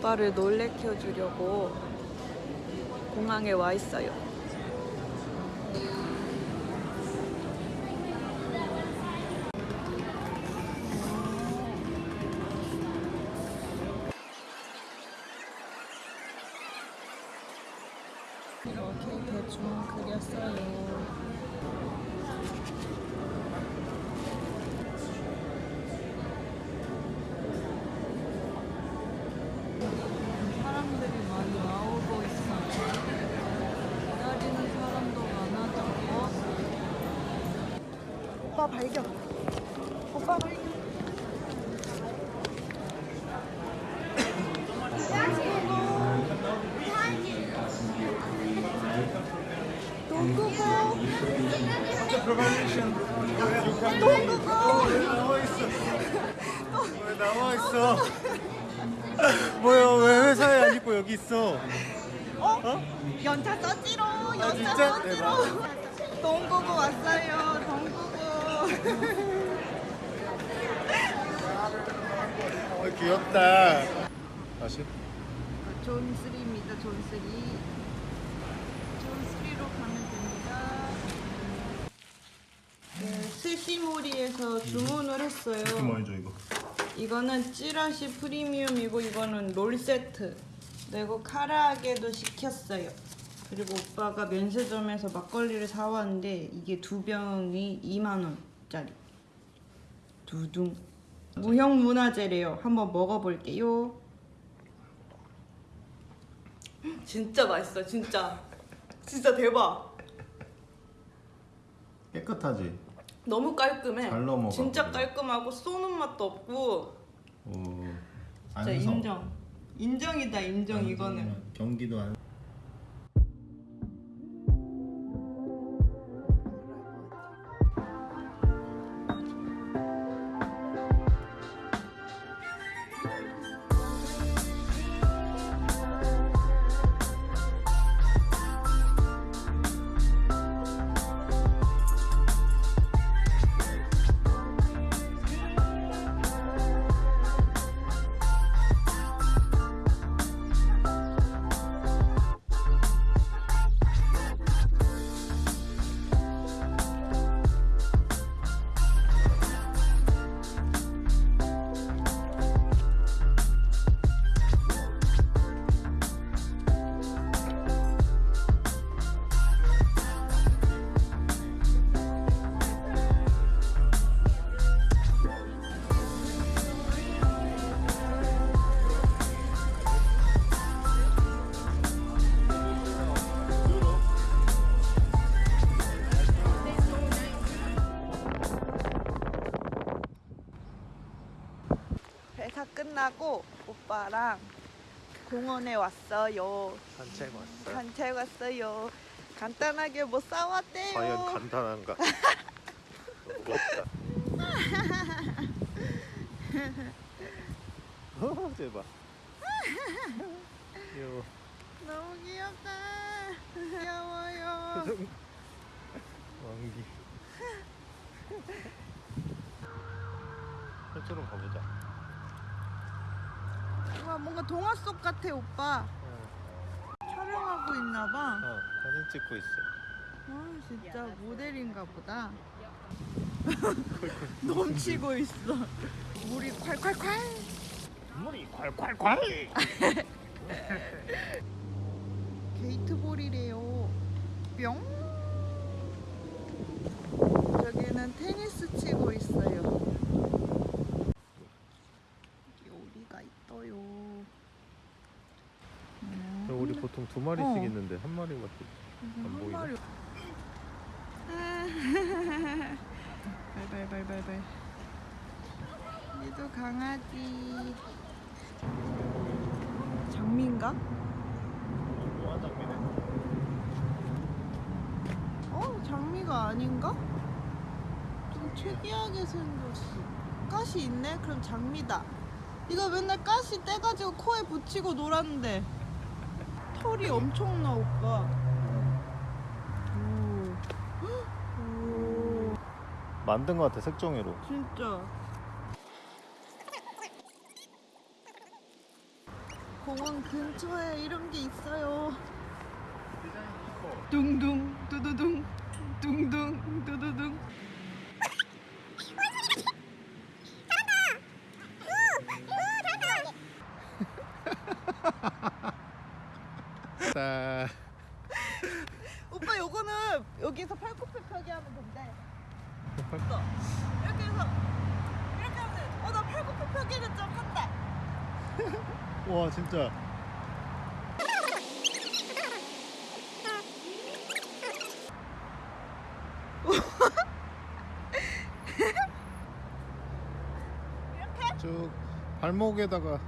오빠를 놀래켜 주려고 공항에 와 있어요. 이렇게 대충 그렸어요. 사람들이 많이 나오고 있어요. 기다리는 사람도 많아졌고. 오빠 발견. 오빠 발견. 동구고. 왜 나와 있어? 뭐야 왜 회사에 안 있고 여기 있어? 어? 연차 썼지롱. 연차 진짜? 썼지롱. 동구고 왔어요. 어, 귀엽다. 다시? 존 3입니다. 존 3. 존 3로 가면 됩니다. 네, 스시모리에서 주문을 했어요. 뭐죠 이거? 이거는 찌라시 프리미엄이고 이거는 롤 세트. 그리고 카라아게도 시켰어요. 그리고 오빠가 면세점에서 막걸리를 사왔는데 이게 두 병이 2만 원 짜리. 두둥. 무형 문화재래요. 한번 먹어볼게요. 진짜 맛있어, 진짜. 진짜 대박. 깨끗하지? 너무 깔끔해. 잘 넘어가. 진짜 깔끔하고 쏘는 맛도 없고. 오. 진짜 인정. 인정이다, 인정 이거는. 경기도 안. 오빠랑 공원에 왔어요. 산책 왔어. 산책 왔어요. 간단하게 뭐 싸웠대요. 과연 간단한가? 무겁다. 어, 대박. 귀여워. 너무 귀엽다. 귀여워요. 왕기. 저쪽으로 가보자. 와 뭔가 동화 속 같아 오빠. 어, 촬영하고 있나봐. 어, 사진 찍고 있어. 아 진짜 모델인가 보다. 넘치고 있어. 물이 콸콸콸. 물이 콸콸콸. 게이트볼이래요. 뿅. 저기는 테니스 치고 있어요. 우리 음. 보통 두 마리씩 어. 있는데 한 마리밖에 안 음, 보이네. 마리... 아. 발발발발발. 얘도 강아지. 장미인가? 뭐가 장미네? 어? 장미가 아닌가? 좀 특이하게 생겼어. 가시 있네? 그럼 장미다. 이거 맨날 가시 떼가지고 코에 붙이고 놀았는데. 털이 엄청나 오빠. 오. 오. 만든 것 같아 색종이로. 진짜. 공원 근처에 이런 게 있어요. 둥둥 두두둥 둥둥 두두둥. 자, 오빠 요거는 여기서 팔굽혀 펴기 하면 된대. 어, 이렇게 해서 이렇게 하면 돼. 어나 팔굽혀 펴기는 좀 한다. 와 진짜. 이렇게? 쭉 발목에다가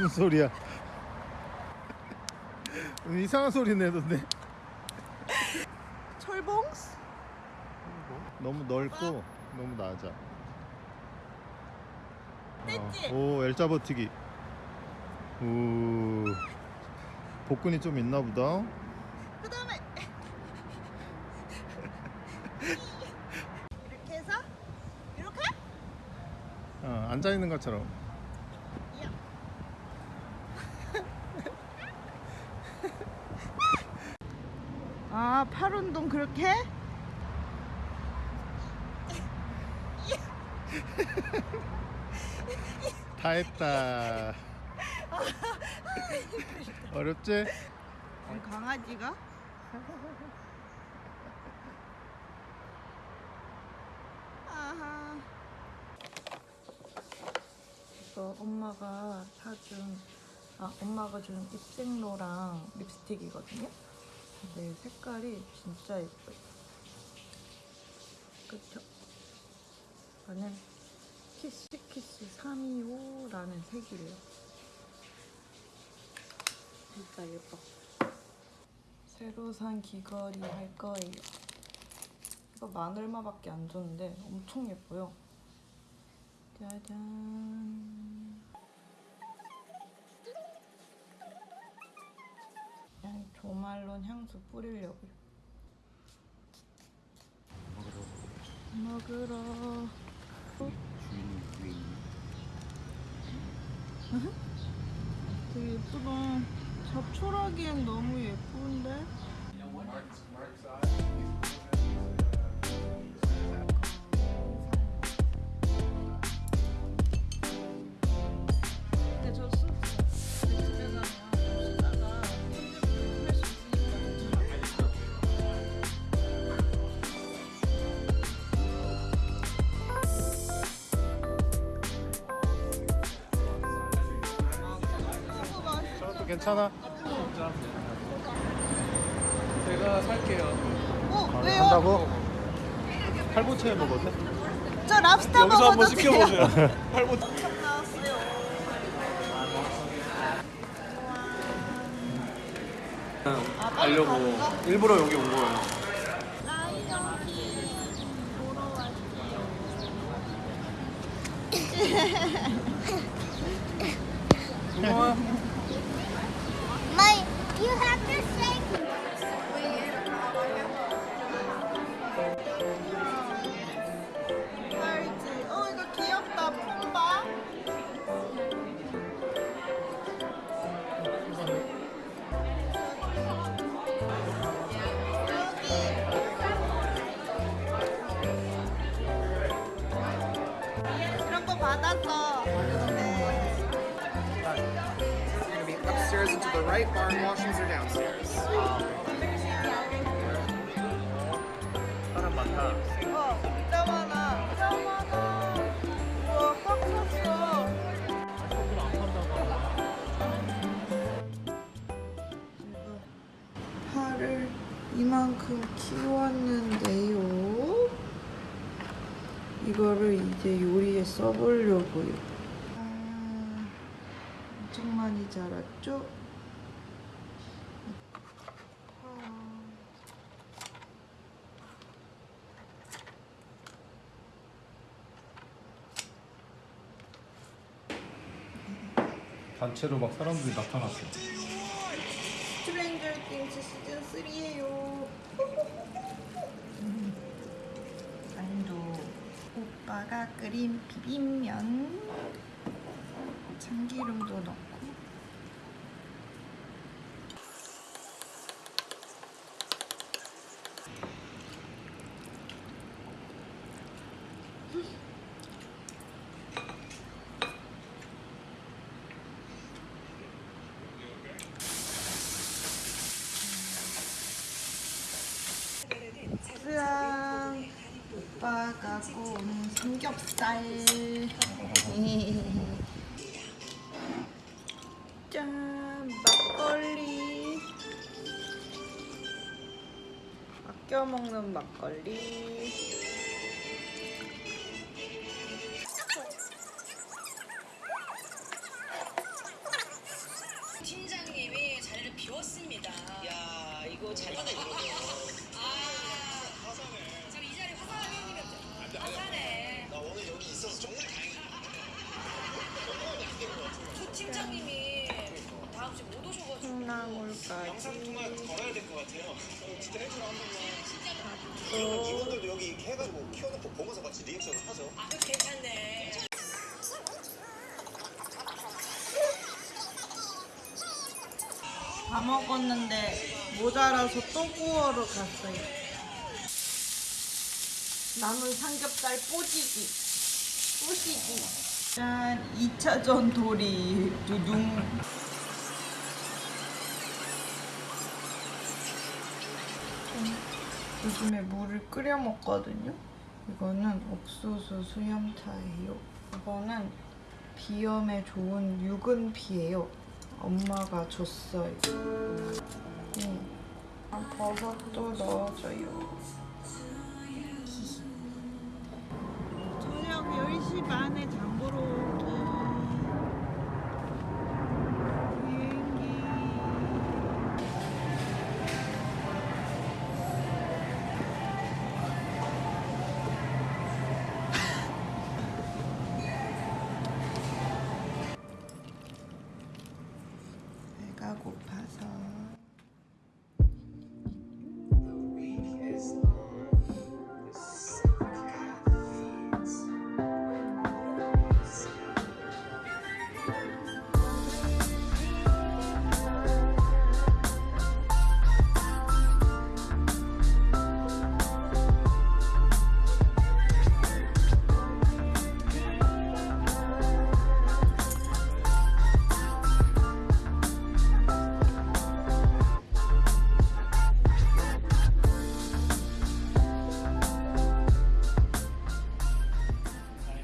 무슨 소리야? 이상한 소리 내던데 철봉스? 너무 넓고 너무 낮아. 어, 오 L자 버티기. 오 복근이 좀 있나 보다. 그 다음에 이렇게 해서 이렇게? 어, 앉아 있는 것처럼. 아, 팔 운동 그렇게? 해? 다 했다. 어렵지? 우리 강아지가? 아하. 이거 엄마가 사준 아 엄마가 준 입생로랑 립스틱이거든요. 근데 색깔이 진짜 예뻐요. 그쵸? 이거는 키스키스 325라는 색이래요. 진짜 예뻐. 새로 산 귀걸이 할 거예요. 이거 만 얼마밖에 안 줬는데 엄청 예뻐요. 짜잔. 그냥 조말론 향수 뿌리려고요. 먹으러. 되게 예쁘다. 잡초라기엔 너무 예쁜데? 괜찮아? 제가 살게요. 어, 아, 왜요? 한다고? 팔보채 먹었네? 저 랍스터 여기서 한번 먹어도 시켜보세요. 팔보. 나왔어요. 아, 가는가? 일부러 여기 온 거예요. 라이언킹 보러 왔어요. 고마워. You have to say upstairs and to the right. Bar and washrooms are downstairs. 사람 많다. 어, 진짜 많아. 진짜 많아. 우와, 꽉 찼어. 팔을 이만큼 키웠는데요. 이거를 이제 요리에 써보려고요. 아, 엄청 많이 자랐죠? 단체로 막 사람들이 나타났어. 스트레인저 띵스 시즌 3예요. 안도 오빠가 끓인 비빔면 참기름도 넣고. 짜잔 오빠가 구운 삼겹살 아껴 먹는 막걸리 팀장님이 자리를 비웠습니다. 야, 이거 잘하네. 아, 지금 이 자리 화사한 형님이었죠? 화사네. 나 오늘 여기 있어서 정말 다행이다. 조 팀장님이 다음 주에 못 오셔가지고. 콩나물까지 걸어야 될 것 같아요. 진짜 해주라 한 번만. 이분들도 여기 이렇게 해가지고 키워놓고 보면서 같이 리액션을 하죠. 아, 괜찮네. 다 먹었는데 모자라서 또 구워러 갔어요. 남은 삼겹살 뽀지기. 뽀지기. 짠, 2차전 도리. 두둥. 요즘에 물을 끓여 먹거든요. 이거는 옥수수 수염차예요. 이거는 비염에 좋은 유근피예요. 엄마가 줬어요. 네. 아, 버섯도 넣어줘요. 저녁 10시 반에